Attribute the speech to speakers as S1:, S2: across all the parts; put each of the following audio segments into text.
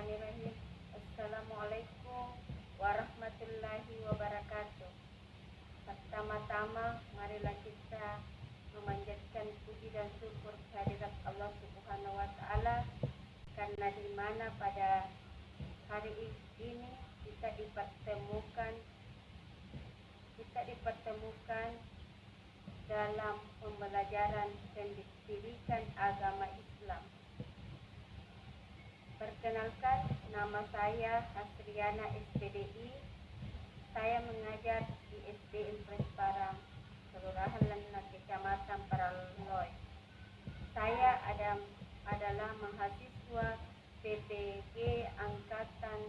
S1: Bismillahirrahmanirrahim. Assalamualaikum warahmatullahi wabarakatuh. Pertama-tama, marilah kita memanjatkan puji dan syukur kehadirat Allah Subhanahu wa taala karena di mana pada hari ini kita dipertemukan kita dipertemukan dalam pembelajaran pendidikan agama Islam. Perkenalkan, nama saya Hasriana SPDI. Saya mengajar di SD Impres Parang, Kelurahan Lena, Kecamatan Paraloy. Saya ada, adalah mahasiswa PPG Angkatan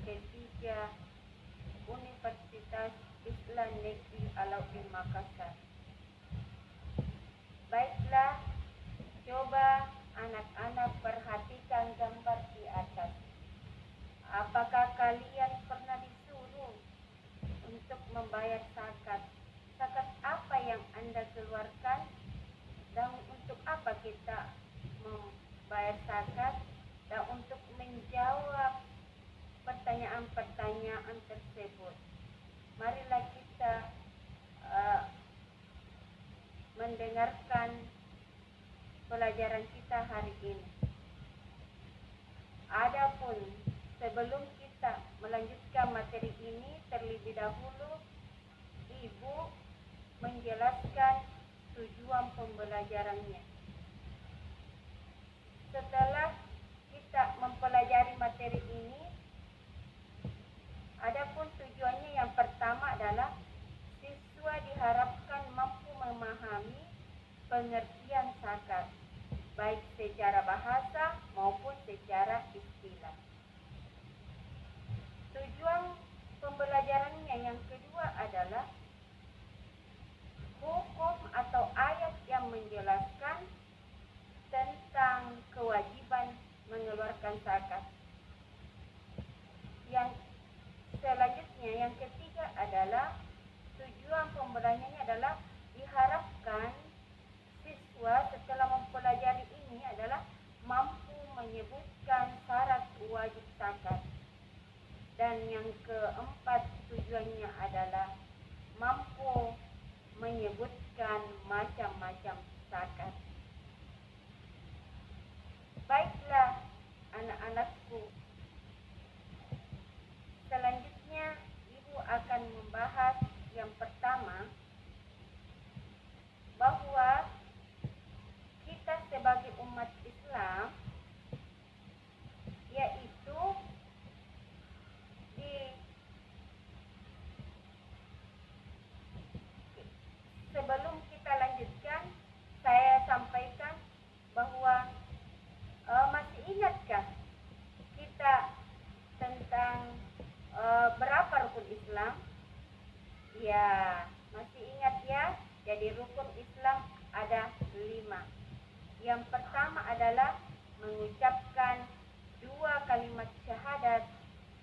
S1: ketiga Universitas Islam Negeri Alauddin Makassar. Baiklah, coba anak-anak perhatikan gambar. Apakah kalian pernah disuruh untuk membayar zakat? Zakat apa yang Anda keluarkan? Dan untuk apa kita membayar zakat? Dan untuk menjawab pertanyaan-pertanyaan tersebut, marilah kita uh, mendengarkan pelajaran kita hari ini. Adapun sebelum kita melanjutkan materi ini terlebih dahulu Ibu menjelaskan tujuan pembelajarannya. Setelah kita mempelajari materi ini, adapun tujuannya yang pertama adalah siswa diharapkan mampu memahami pengertian zakat baik secara bahasa maupun secara istilah. Tujuan pembelajarannya yang kedua adalah hukum atau ayat yang menjelaskan tentang kewajiban mengeluarkan zakat. Yang selanjutnya yang ketiga adalah tujuan pembelajarannya adalah diharapkan siswa setelah mempelajari ini adalah mampu menyebutkan syarat wajib zakat. Dan yang keempat tujuannya adalah mampu menyebutkan macam-macam zakat. Baiklah anak-anakku. Selanjutnya ibu akan membahas yang pertama bahwa kita sebagai umat Islam yaitu di sebelum kita lanjutkan saya sampaikan bahwa uh, masih ingatkah kita tentang uh, berapa rukun Islam? Ya, masih ingat ya? Jadi rukun Islam ada lima. Yang pertama adalah mengucapkan dua kalimat syahadat,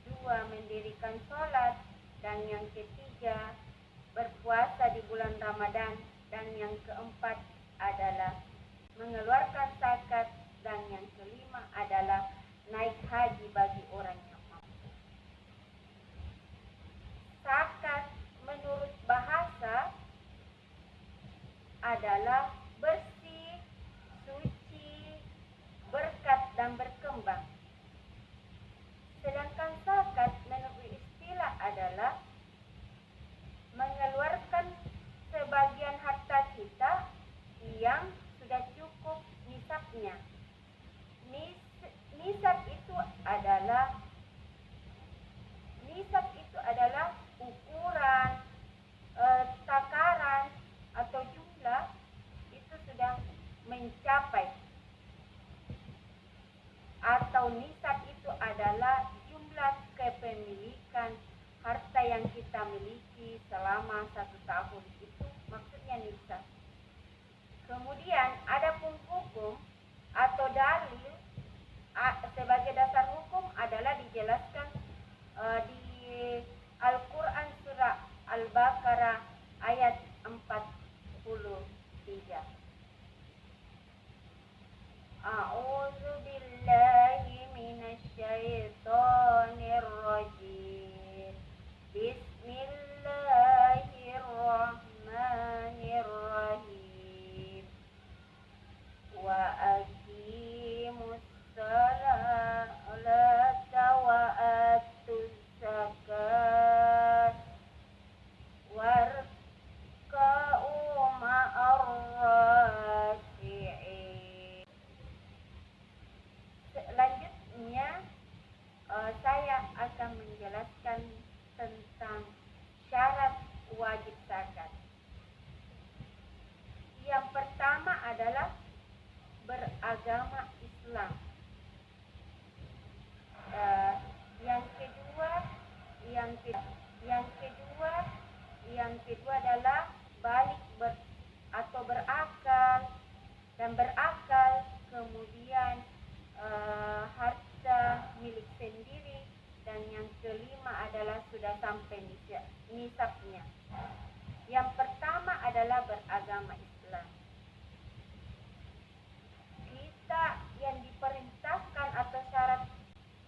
S1: dua mendirikan sholat, dan yang ketiga berpuasa di bulan Ramadan, dan yang keempat adalah mengeluarkan zakat, dan yang kelima adalah naik haji bagi orang yang mampu. Zakat menurut bahasa adalah bersih, suci, berkat dan berkembang. Sedangkan zakat menurut istilah adalah mengeluarkan sebagian harta kita yang sudah cukup nisabnya. Nis, nisab itu adalah nisab itu adalah ukuran, e, takaran atau jumlah itu sudah mencapai atau nisab itu adalah jumlah kepemilikan harta yang kita miliki selama satu tahun itu maksudnya nisab. Kemudian ada pun hukum atau dalil sebagai dasar hukum adalah dijelaskan uh, di Al-Quran surah Al-Baqarah ayat 43. A'udzu billahi minasy beragama kedua adalah balik ber, atau berakal dan berakal kemudian uh, harta milik sendiri dan yang kelima adalah sudah sampai nisabnya. Yang pertama adalah beragama Islam. Kita yang diperintahkan atau syarat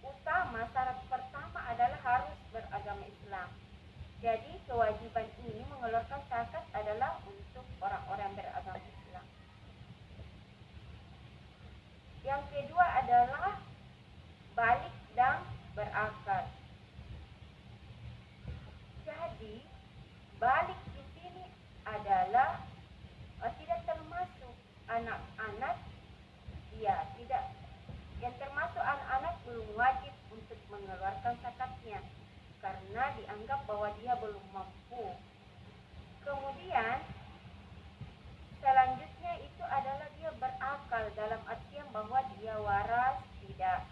S1: utama, syarat pertama adalah harus beragama Islam. Jadi kewajiban ini mengeluarkan zakat adalah untuk orang-orang beragama Islam. Yang kedua adalah balik dan berakal. Jadi balik di sini adalah uh, tidak termasuk anak-anak ya tidak yang termasuk anak-anak belum wajib untuk mengeluarkan zakatnya karena dianggap bahwa dia belum mampu. Kemudian selanjutnya itu adalah dia berakal dalam artian bahwa dia waras, tidak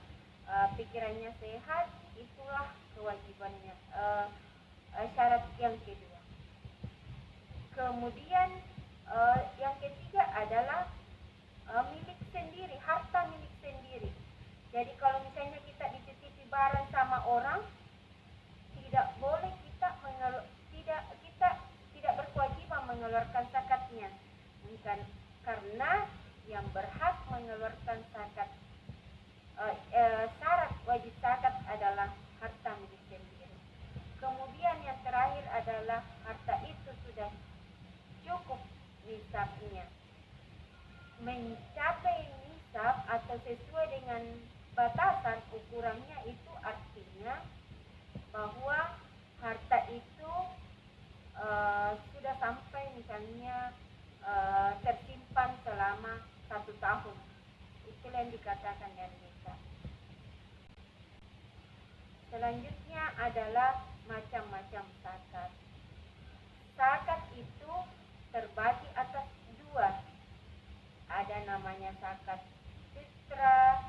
S1: uh, pikirannya sehat, itulah kewajibannya. Uh, uh, syarat yang kedua. Kemudian uh, yang ketiga adalah uh, milik sendiri, harta milik sendiri. Jadi kalau misalnya kita dititipi barang sama orang, tidak boleh kita mengelu tidak kita tidak berkewajiban mengeluarkan zakatnya bukan karena yang berhak mengeluarkan zakat uh, uh, syarat wajib zakat adalah harta milik sendiri kemudian yang terakhir adalah harta itu sudah cukup nisabnya mencapai nisab atau sesuai dengan batasan ukurannya itu artinya bahwa harta itu uh, sudah sampai misalnya uh, tersimpan selama satu tahun itu yang dikatakan dari desa selanjutnya adalah macam-macam zakat zakat itu terbagi atas dua ada namanya zakat fitrah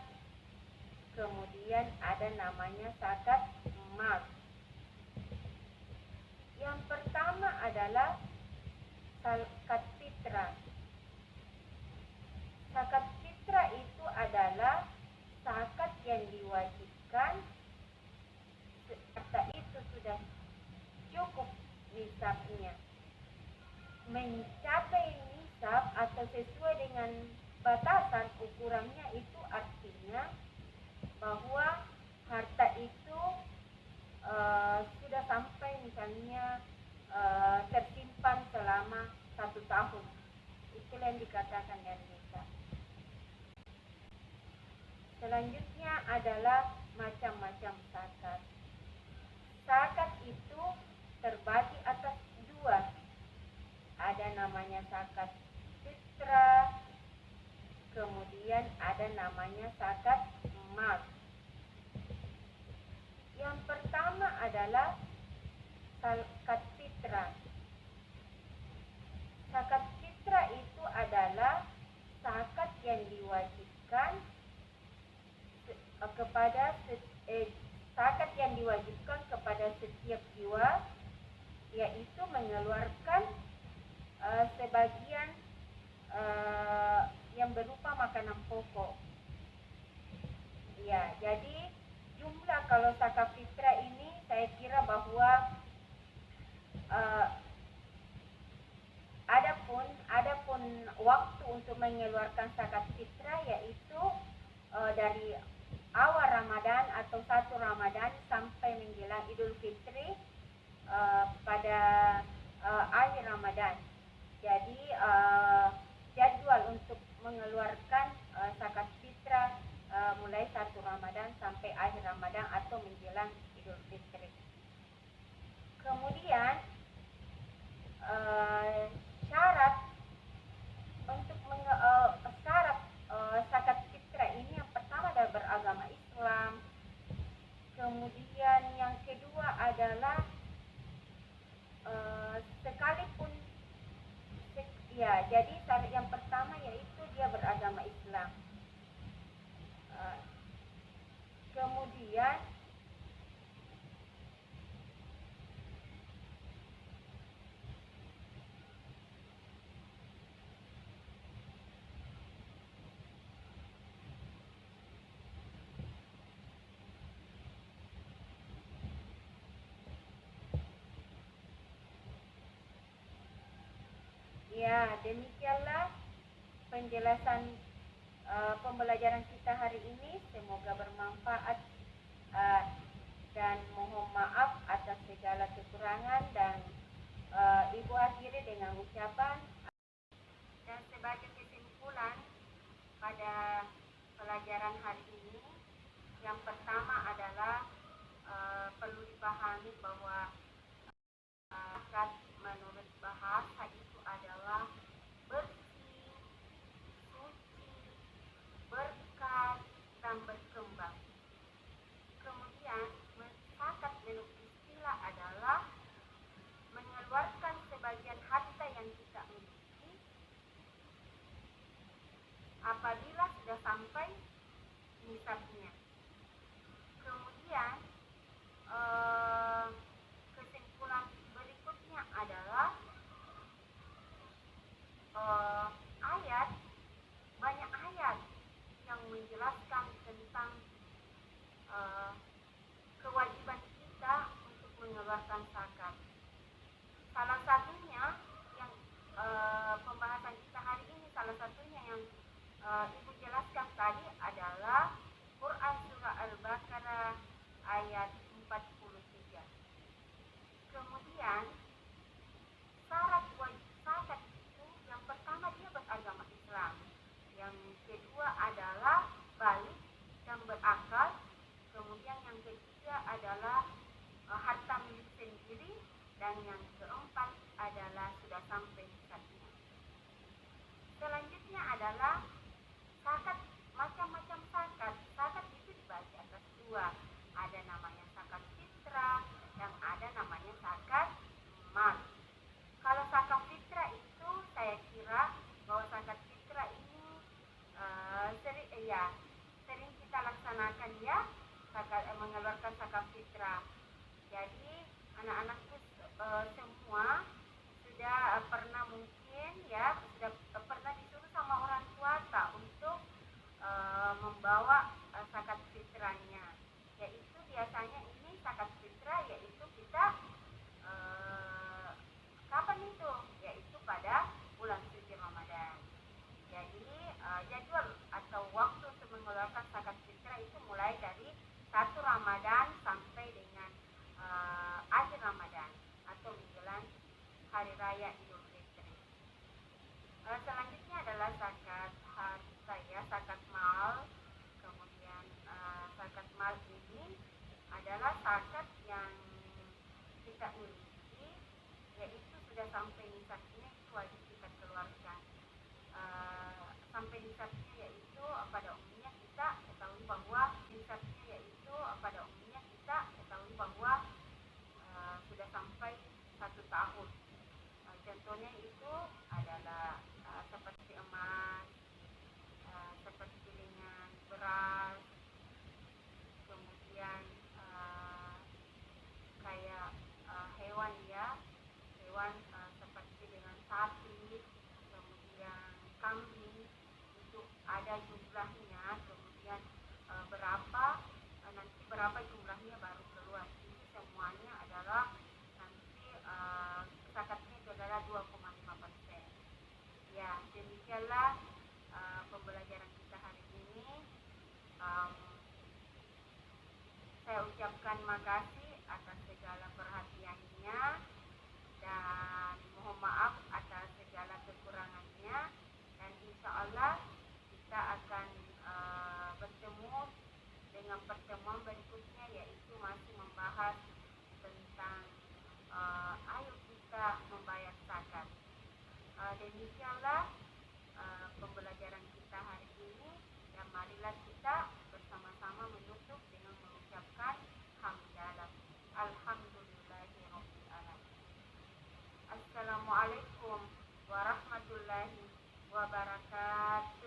S1: kemudian ada namanya zakat emas yang pertama adalah zakat fitrah. Itu adalah zakat yang diwajibkan harta itu sudah cukup nisabnya. Mencapai nisab atau sesuai dengan batasan ukurannya itu artinya bahwa harta itu uh, sudah sampai misalnya uh, satu tahun itu yang dikatakan yang bisa selanjutnya adalah macam-macam zakat. Zakat itu terbagi atas dua. Ada namanya zakat fitrah kemudian ada namanya zakat emas yang pertama adalah zakat fitrah. Zakat fitrah itu adalah zakat yang diwajibkan eh, kepada eh, yang diwajibkan kepada setiap jiwa yaitu mengeluarkan uh, sebagian uh, yang berupa makanan pokok. Ya, jadi jumlah kalau zakat fitrah ini saya kira bahwa uh, adapun adapun waktu untuk mengeluarkan zakat fitrah yaitu dari awal Ramadan atau satu Ramadan sampai menjelang Idul Fitri uh, pada uh, akhir Ramadan. Jadi uh, jadwal untuk mengeluarkan uh, zakat fitrah uh, mulai satu Ramadan sampai akhir Ramadan atau menjelang Idul Fitri. Kemudian uh, syarat untuk menge, uh, syarat uh, zakat fitrah ini yang pertama adalah beragama Islam. Kemudian yang kedua adalah uh, sekalipun ya jadi syarat Ya, demikianlah penjelasan uh, pembelajaran kita hari ini. Semoga bermanfaat uh, dan mohon maaf atas segala kekurangan dan uh, Ibu akhiri dengan ucapan dan sebagai kesimpulan pada pelajaran hari ini yang pertama adalah uh, perlu dipahami bahwa uh, menurut bahasa itu adalah bersih, suci, berkat, dan berkembang. Kemudian, mencatat menurut istilah adalah mengeluarkan sebagian harta yang kita miliki apabila sudah sampai nisabnya. Kemudian, eh, kesimpulan berikutnya adalah uh, ayat banyak ayat yang menjelaskan tentang uh, kewajiban kita untuk mengeluarkan zakat. Salah satunya yang uh, pembahasan kita hari ini salah satunya yang uh, ibu jelaskan tadi adalah Quran surah Al-Baqarah ayat 43. Kemudian syarat wajib zakat pertama dia beragama Islam yang kedua adalah balik dan berakal kemudian yang ketiga adalah uh, harta milik sendiri dan yang keempat adalah sudah sampai zakatnya selanjutnya adalah zakat macam-macam zakat zakat itu dibagi atas dua ada namanya zakat fitrah dan ada namanya zakat mal kalau zakat fitrah itu saya kira bahwa zakat fitrah ini uh, sering eh, ya sering kita ya zakat eh, mengeluarkan zakat fitrah. Jadi anak-anakku uh, semua sudah uh, pernah mungkin ya sudah pernah disuruh sama orang tua tak untuk uh, membawa zakat fitrahnya. Yaitu biasanya ini zakat fitrah yaitu kita Kapan itu? Yaitu pada bulan suci Ramadan. Jadi uh, jadwal atau waktu untuk mengeluarkan zakat fitrah itu mulai dari satu Ramadan sampai dengan uh, akhir Ramadan atau menjelang hari raya Idul Fitri. Uh, selanjutnya adalah zakat harta ya, zakat mal. Kemudian uh, zakat mal ini adalah zakat yang kita miliki yaitu sudah sampai nisabnya itu wajib kita keluarkan uh, sampai nisabnya yaitu pada umumnya kita ketahui bahwa nisabnya yaitu pada umumnya kita ketahui bahwa uh, sudah sampai satu tahun uh, contohnya itu adalah uh, seperti emas uh, seperti dengan beras kemudian uh, kayak uh, hewan ya hewan uh, seperti dengan sapi, kemudian kambing itu ada jumlahnya, kemudian uh, berapa uh, nanti berapa jumlahnya baru keluar. Ini semuanya adalah nanti uh, zakatnya itu adalah 2,5 persen. Ya demikianlah uh, pembelajaran kita hari ini. Um, saya ucapkan makasih atas segala perhatiannya dan mohon maaf atas segala kekurangannya dan insya Allah kita akan uh, bertemu dengan pertemuan berikutnya yaitu masih membahas tentang uh, ayo kita membayar zakat. Uh, demikianlah uh, pembelajaran kita hari ini dan marilah kita Assalamualaikum warahmatullahi wabarakatuh.